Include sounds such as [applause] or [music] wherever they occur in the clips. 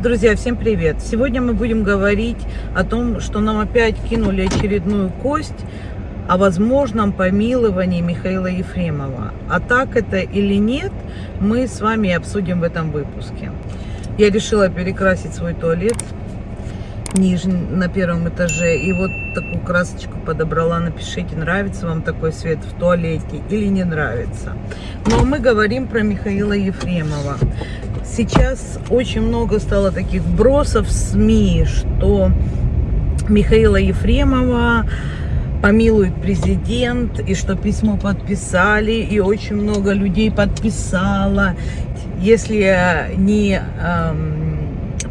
Друзья, всем привет! Сегодня мы будем говорить о том, что нам опять кинули очередную кость о возможном помиловании Михаила Ефремова. А так это или нет, мы с вами обсудим в этом выпуске. Я решила перекрасить свой туалет нижний, на первом этаже. И вот такую красочку подобрала. Напишите, нравится вам такой свет в туалете или не нравится. Но мы говорим про Михаила Ефремова. Сейчас очень много стало таких бросов в СМИ, что Михаила Ефремова помилует президент, и что письмо подписали, и очень много людей подписало. Если не эм,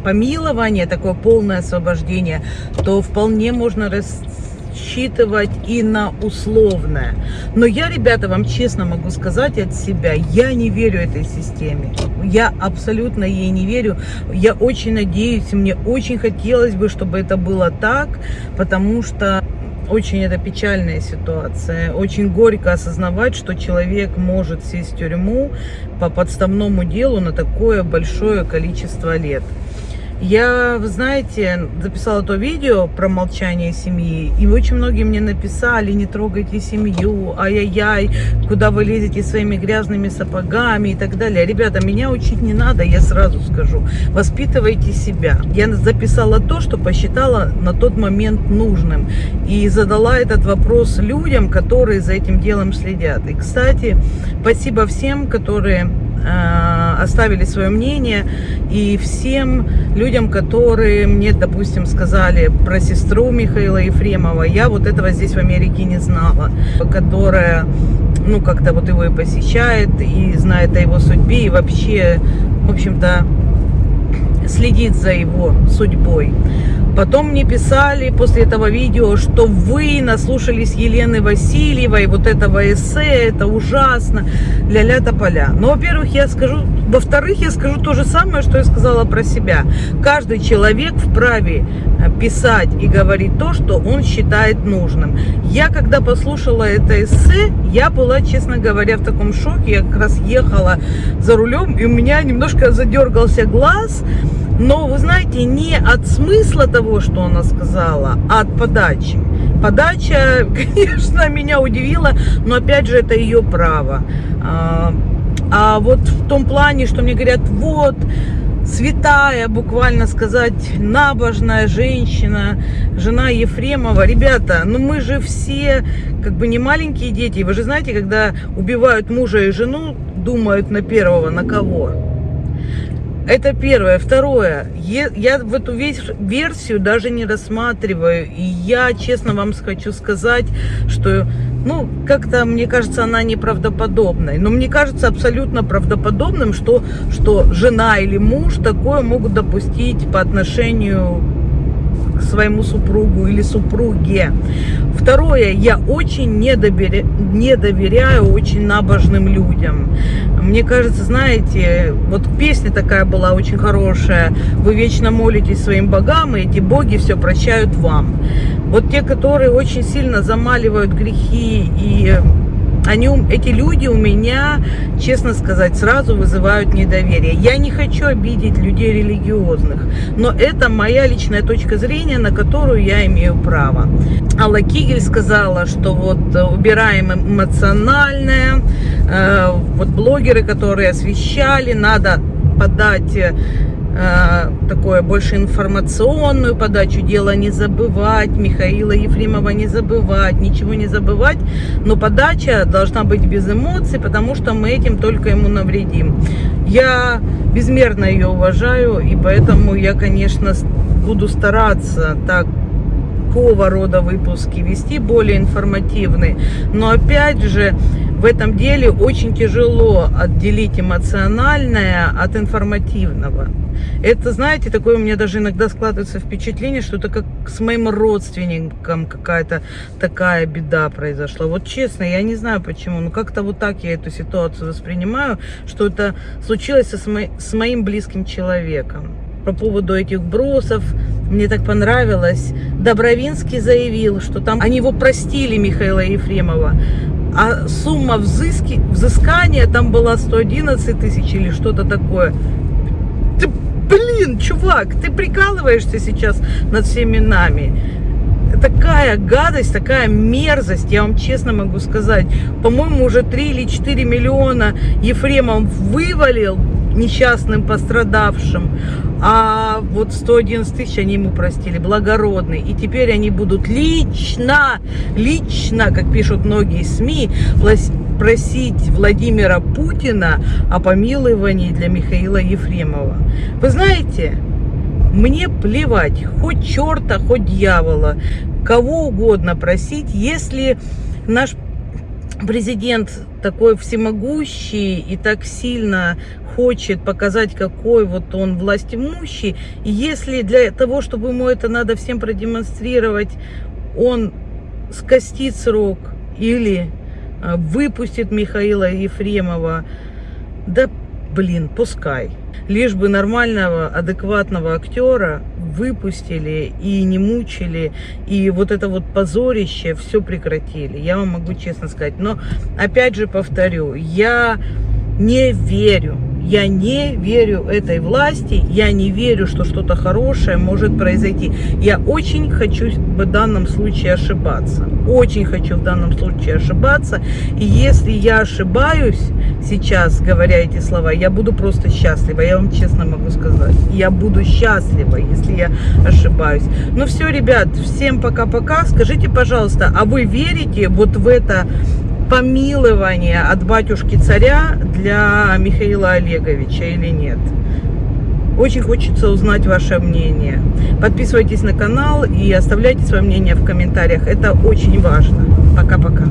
помилование, такое полное освобождение, то вполне можно рассчитывать и на условное. Но я, ребята, вам честно могу сказать от себя, я не верю этой системе. Я абсолютно ей не верю. Я очень надеюсь, мне очень хотелось бы, чтобы это было так, потому что очень это печальная ситуация. Очень горько осознавать, что человек может сесть в тюрьму по подставному делу на такое большое количество лет. Я, вы знаете, записала то видео про молчание семьи, и очень многие мне написали, не трогайте семью, ай-яй-яй, куда вы лезете своими грязными сапогами и так далее. Ребята, меня учить не надо, я сразу скажу. Воспитывайте себя. Я записала то, что посчитала на тот момент нужным, и задала этот вопрос людям, которые за этим делом следят. И, кстати, спасибо всем, которые оставили свое мнение и всем людям, которые мне, допустим, сказали про сестру Михаила Ефремова, я вот этого здесь в Америке не знала, которая, ну, как-то вот его и посещает, и знает о его судьбе, и вообще, в общем-то, следит за его судьбой. Потом мне писали после этого видео, что вы наслушались Елены Васильевой, вот этого эссе, это ужасно, ля-ля тополя. Но, во-первых, я скажу, во-вторых, я скажу то же самое, что я сказала про себя. Каждый человек вправе э, писать и говорить то, что он считает нужным. Я, когда послушала это эссе, я была, честно говоря, в таком шоке. Я как раз ехала за рулем, и у меня немножко задергался глаз, но, вы знаете, не от смысла того, что она сказала, а от подачи. Подача, [laughs] конечно, меня удивила, но опять же это ее право. А, а вот в том плане, что мне говорят, вот, святая, буквально сказать, набожная женщина, жена Ефремова. Ребята, ну мы же все как бы не маленькие дети. Вы же знаете, когда убивают мужа и жену, думают на первого, на кого? Это первое. Второе. Я в эту версию даже не рассматриваю. И я, честно вам хочу сказать, что, ну, как-то, мне кажется, она неправдоподобной. Но мне кажется абсолютно правдоподобным, что, что жена или муж такое могут допустить по отношению своему супругу или супруге. Второе, я очень не, доверя... не доверяю очень набожным людям. Мне кажется, знаете, вот песня такая была очень хорошая. Вы вечно молитесь своим богам, и эти боги все прощают вам. Вот те, которые очень сильно замаливают грехи и они, эти люди у меня, честно сказать, сразу вызывают недоверие. Я не хочу обидеть людей религиозных, но это моя личная точка зрения, на которую я имею право. Алла Кигель сказала, что вот убираем эмоциональное, э, вот блогеры, которые освещали, надо подать Э, такое больше информационную подачу, дело не забывать, Михаила Ефремова не забывать, ничего не забывать, но подача должна быть без эмоций, потому что мы этим только ему навредим. Я безмерно ее уважаю, и поэтому я, конечно, буду стараться так такого рода выпуски вести, более информативные. Но опять же, в этом деле очень тяжело отделить эмоциональное от информативного. Это, знаете, такое у меня даже иногда складывается впечатление, что это как с моим родственником какая-то такая беда произошла. Вот честно, я не знаю почему, но как-то вот так я эту ситуацию воспринимаю, что это случилось со, с моим близким человеком. По поводу этих бросов, мне так понравилось. Добровинский заявил, что там они его простили, Михаила Ефремова, а сумма взыски, взыскания там была 111 тысяч или что-то такое блин, чувак, ты прикалываешься сейчас над всеми нами. Такая гадость, такая мерзость, я вам честно могу сказать. По-моему, уже 3 или 4 миллиона Ефремов вывалил несчастным пострадавшим, а вот 111 тысяч они ему простили, благородный. И теперь они будут лично, лично, как пишут многие СМИ, просить Владимира Путина о помиловании для Михаила Ефремова. Вы знаете, мне плевать, хоть черта, хоть дьявола, кого угодно просить, если наш президент такой всемогущий и так сильно хочет показать, какой вот он властимущий, и если для того, чтобы ему это надо всем продемонстрировать, он скостит срок или выпустит Михаила Ефремова, да блин, пускай. Лишь бы нормального, адекватного актера выпустили и не мучили, и вот это вот позорище все прекратили. Я вам могу честно сказать. Но опять же повторю, я не верю я не верю этой власти, я не верю, что что-то хорошее может произойти. Я очень хочу в данном случае ошибаться. Очень хочу в данном случае ошибаться. И если я ошибаюсь сейчас, говоря эти слова, я буду просто счастлива. Я вам честно могу сказать. Я буду счастлива, если я ошибаюсь. Ну все, ребят, всем пока-пока. Скажите, пожалуйста, а вы верите вот в это помилование от батюшки царя для Михаила Олеговича или нет. Очень хочется узнать ваше мнение. Подписывайтесь на канал и оставляйте свое мнение в комментариях. Это очень важно. Пока-пока.